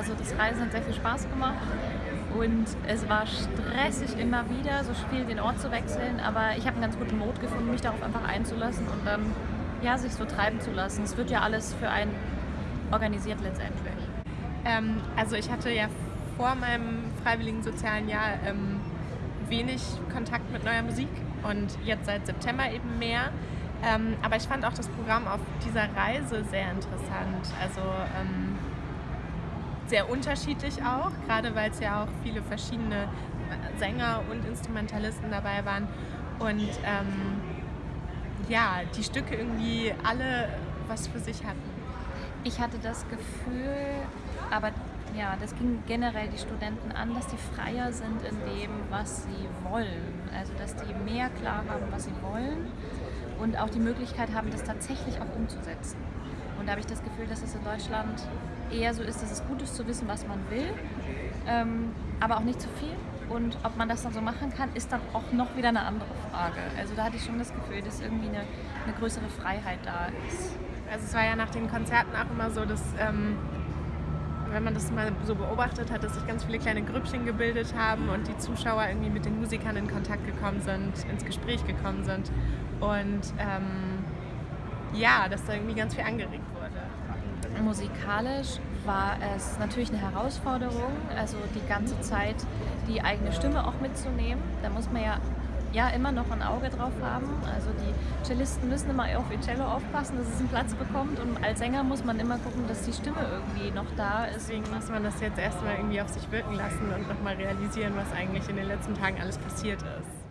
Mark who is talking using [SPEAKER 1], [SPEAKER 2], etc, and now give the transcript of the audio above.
[SPEAKER 1] Also das Reisen hat sehr viel Spaß gemacht und es war stressig immer wieder, so viel den Ort zu wechseln, aber ich habe einen ganz guten Mut gefunden, mich darauf einfach einzulassen und dann ja, sich so treiben zu lassen. Es wird ja alles für einen organisiert letztendlich.
[SPEAKER 2] Ähm, also ich hatte ja vor meinem freiwilligen sozialen Jahr ähm, wenig Kontakt mit neuer Musik und jetzt seit September eben mehr. Ähm, aber ich fand auch das Programm auf dieser Reise sehr interessant. Also ähm, sehr unterschiedlich auch, gerade weil es ja auch viele verschiedene Sänger und Instrumentalisten dabei waren. Und ähm, ja, die Stücke irgendwie alle was für sich hatten.
[SPEAKER 1] Ich hatte das Gefühl, aber ja, das ging generell die Studenten an, dass die freier sind in dem, was sie wollen. Also dass die mehr klar haben, was sie wollen und auch die Möglichkeit haben, das tatsächlich auch umzusetzen. Und da habe ich das Gefühl, dass es in Deutschland eher so ist, dass es gut ist zu wissen, was man will, ähm, aber auch nicht zu viel. Und ob man das dann so machen kann, ist dann auch noch wieder eine andere Frage. Also da hatte ich schon das Gefühl, dass irgendwie eine, eine größere Freiheit da ist.
[SPEAKER 2] Also es war ja nach den Konzerten auch immer so, dass ähm, wenn man das mal so beobachtet hat, dass sich ganz viele kleine Grüppchen gebildet haben und die Zuschauer irgendwie mit den Musikern in Kontakt gekommen sind, ins Gespräch gekommen sind und ähm, ja, dass da irgendwie ganz viel angeregt wurde.
[SPEAKER 1] Musikalisch war es natürlich eine Herausforderung, also die ganze Zeit die eigene Stimme auch mitzunehmen. Da muss man ja ja immer noch ein Auge drauf haben. Also die Cellisten müssen immer auf ihr Cello aufpassen, dass es einen Platz bekommt und als Sänger muss man immer gucken, dass die Stimme irgendwie noch da ist.
[SPEAKER 2] Deswegen muss man das jetzt erstmal irgendwie auf sich wirken lassen und nochmal realisieren, was eigentlich in den letzten Tagen alles passiert ist.